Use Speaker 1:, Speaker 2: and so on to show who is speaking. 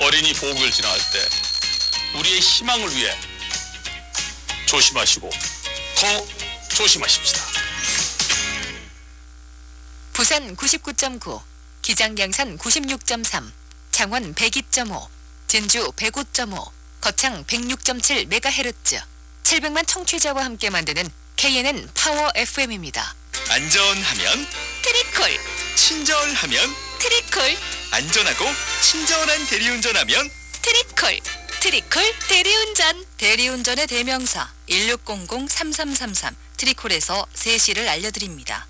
Speaker 1: 어린이 보육을 지나갈 때 우리의 희망을 위해 조심하시고 더 조심하십시다.
Speaker 2: 부산 99.9, 기장양산 96.3, 창원 102.5, 진주 105.5, 거창 106.7MHz, 700만 청취자와 함께 만드는 KNN 파워 FM입니다.
Speaker 3: 안전하면
Speaker 2: 트리콜,
Speaker 3: 친절하면
Speaker 2: 트리콜,
Speaker 3: 안전하고 친절한 대리운전하면
Speaker 2: 트리콜, 트리콜 대리운전. 대리운전의 대명사 1600-3333 트리콜에서 3시를 알려드립니다.